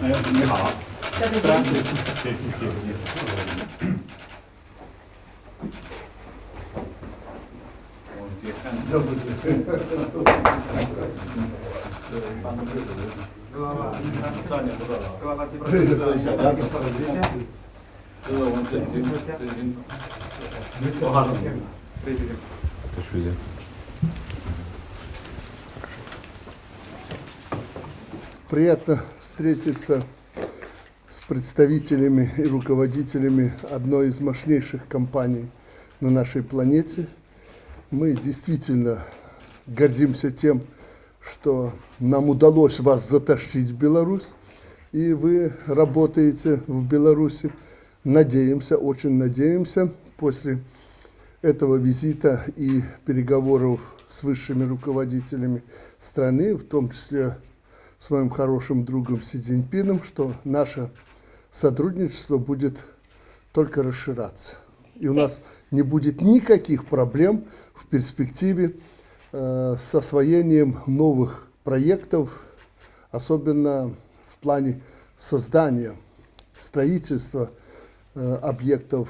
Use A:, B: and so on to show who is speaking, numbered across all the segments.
A: 哎，你好，
B: 在这
A: 是啊，
B: 边。
A: 谢谢谢谢谢谢。我接看，
C: 要不
A: 赚点不多了。
C: 这个是小家庭，
A: 这是我们真金真金总。多好对对对。
C: Приятно Встретиться с представителями и руководителями одной из мощнейших компаний на нашей планете. Мы действительно гордимся тем, что нам удалось вас затащить в Беларусь, и вы работаете в Беларуси. Надеемся, очень надеемся, после этого визита и переговоров с высшими руководителями страны, в том числе с моим хорошим другом Си Цзиньпином, что наше сотрудничество будет только расширяться. И у нас не будет никаких проблем в перспективе э, с освоением новых проектов, особенно в плане создания, строительства э, объектов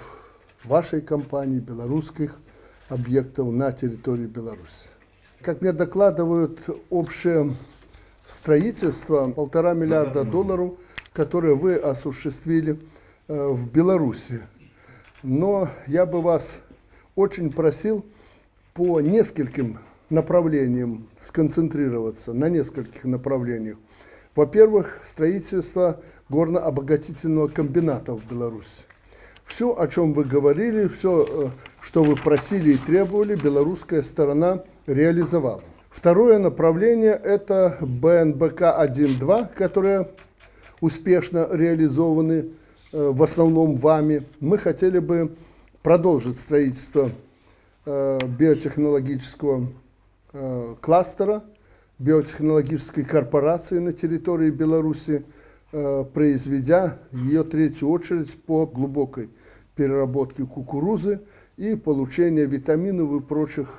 C: вашей компании, белорусских объектов на территории Беларуси. Как мне докладывают, общее строительство полтора миллиарда долларов, которое вы осуществили э, в Беларуси. Но я бы вас очень просил по нескольким направлениям сконцентрироваться, на нескольких направлениях. Во-первых, строительство горно-обогатительного комбината в Беларуси. Все, о чем вы говорили, все, что вы просили и требовали, белорусская сторона реализовала. Второе направление – это БНБК-1-2, которые успешно реализованы э, в основном вами. Мы хотели бы продолжить строительство э, биотехнологического э, кластера, биотехнологической корпорации на территории Беларуси, произведя ее третью очередь по глубокой переработке кукурузы и получения витаминов и прочих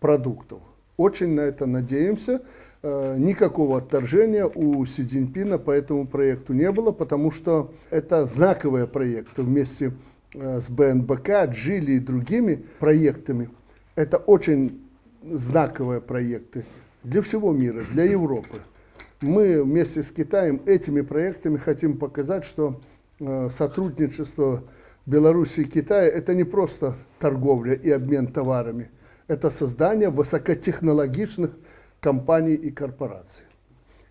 C: продуктов. Очень на это надеемся. Э, Никакого отторжения у Си Цзиньпина по этому проекту не было, потому что это знаковые проекты вместе э, с БНБК, Джили и другими проектами. Это очень знаковые проекты для всего мира, для Европы. Мы вместе с Китаем этими проектами хотим показать, что э, сотрудничество Беларуси и Китая – это не просто торговля и обмен товарами, это создание высокотехнологичных компаний и корпораций.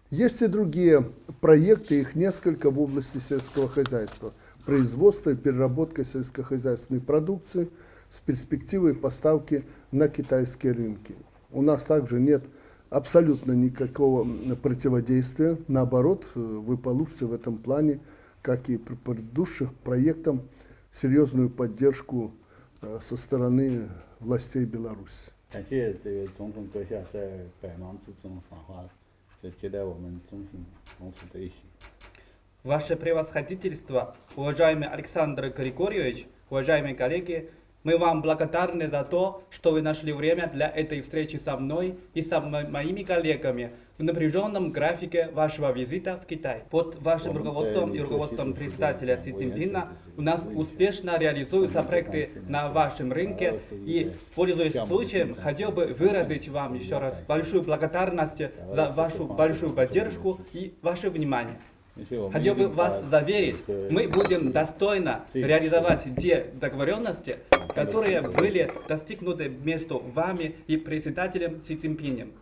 C: Есть и другие проекты, их несколько в области сельского хозяйства. Производство и переработка сельскохозяйственной продукции с перспективой поставки на китайские рынки. У нас также нет абсолютно никакого противодействия. Наоборот, вы получите в этом плане, как и предыдущих проектах, серьезную поддержку э, со стороны властей Беларуси.
D: 感谢这个总统阁下在百忙之中访华，这接待我们中信公司的一行。
E: Ваше превосходительство, уважаемый Александр Григорьевич, уважаемые коллеги, мы вам благодарны за то, что вы нашли время для этой встречи со мной и со мо- моими коллегами в напряженном графике вашего визита в Китай. Под вашим руководством и руководством председателя Си Цзиньпина у нас успешно реализуются проекты на вашем рынке. и, пользуясь случаем, хотел бы выразить вам еще раз большую благодарность за вашу большую поддержку и ваше внимание. Хотел бы вас заверить, мы будем достойно реализовать те договоренности, которые были достигнуты между вами и председателем Си Цзиньпинем.